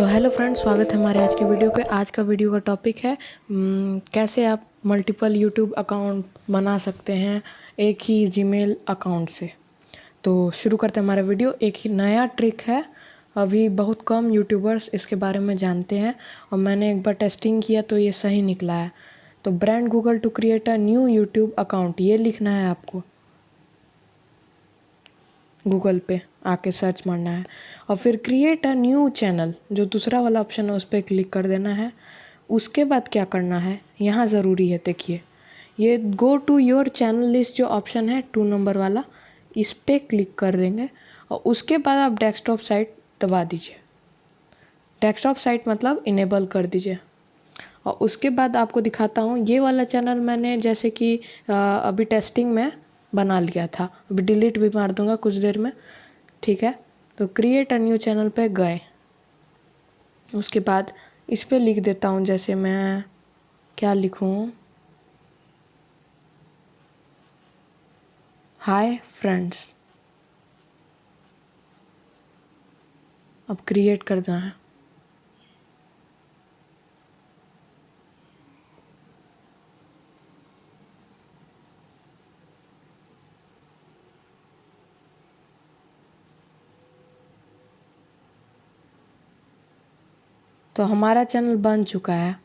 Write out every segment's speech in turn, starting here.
तो hello friends स्वागत है हमारे आज के वीडियो के आज का वीडियो का टॉपिक है कैसे आप मल्टीपल यूट्यूब अकाउंट बना सकते हैं एक ही जीमेल अकाउंट से। तो शुरू करते हैं हमारा वीडियो एक ही नया ट्रिक है। अभी बहुत कम यूट्यूबर्स इसके बारे में जानते हैं और मैंने एक बार टेस्टिंग किया तो ये सही निकला है। तो brand Google to create a new YouTube account ये लिखना है आपको। गूगल पे आके सर्च मारना है। और फिर क्रिएट अ न्यू चैनल जो दूसरा वाला ऑप्शन है, उस पर क्लिक कर देना है। उसके बाद क्या करना है? यहाँ ज़रूरी है, देखिए। ये go to your channel list जो ऑप्शन है टू नंबर वाला, इस पर क्लिक कर देंगे। और उसके बाद आप डेस्कटॉप साइट दबा दीजिए। डेस्कटॉप साइट मतलब इनेबल कर दीजिए। और उसके बाद आपको दिखाता हूँ, ये वाला चैनल मैंने जैसे कि अभी टेस्टिंग में बना लिया था। अभी डिलीट भी मार दूँगा कुछ देर में। ठीक है? तो क्रिएट अ न्यू चैनल पे गए। उसके बाद इस पर लिख देता हूँ, जैसे मैं क्या लिखूँ? हाय फ्रेंड्स अब क्रिएट कर देना है। तो हमारा चैनल बन चुका है।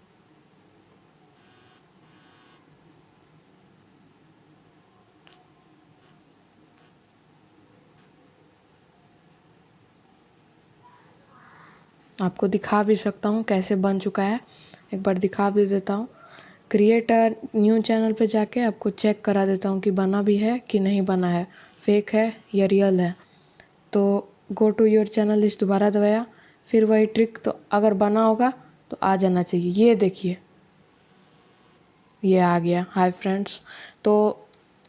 आपको दिखा भी सकता हूँ कैसे बन चुका है। एक बार दिखा भी देता हूँ। क्रिएटर न्यू चैनल पे जाके आपको चेक करा देता हूँ कि बना भी है कि नहीं बना है। फेक है या रियल है। तो गो टू योर चैनल इस दोबारा दबाया फिर वही ट्रिक तो अगर बना होगा तो आ जाना चाहिए। ये देखिए। ये आ गया। हाय फ्रेंड्स तो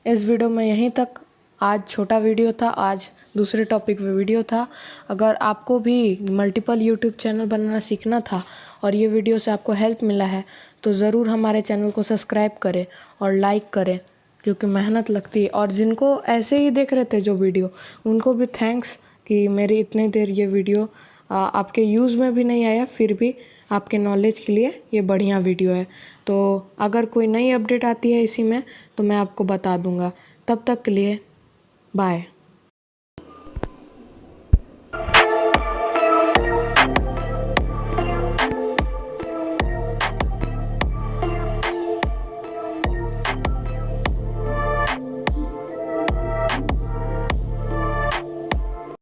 इस वीडियो में यहीं तक। आज छोटा वीडियो था, आज दूसरे टॉपिक पे वीडियो था। अगर आपको भी मल्टीपल यूट्यूब चैनल बनाना सीखना था और ये वीडियो से आपको हेल्प मिला है तो ज़रूर हमारे चैनल को सब्सक्राइब करें और लाइक करें, क्योंकि मेहनत लगती है। और जिनको ऐसे ही देख रहे थे जो वीडियो उनको भी थैंक्स कि मेरी इतनी देर ये वीडियो आपके यूज़ में भी नहीं आया, फिर भी आपके नॉलेज के लिए ये बढ़िया वीडियो है। तो अगर कोई नई अपडेट आती है इसी में तो मैं आपको बता दूँगा। तब तक के लिए बाय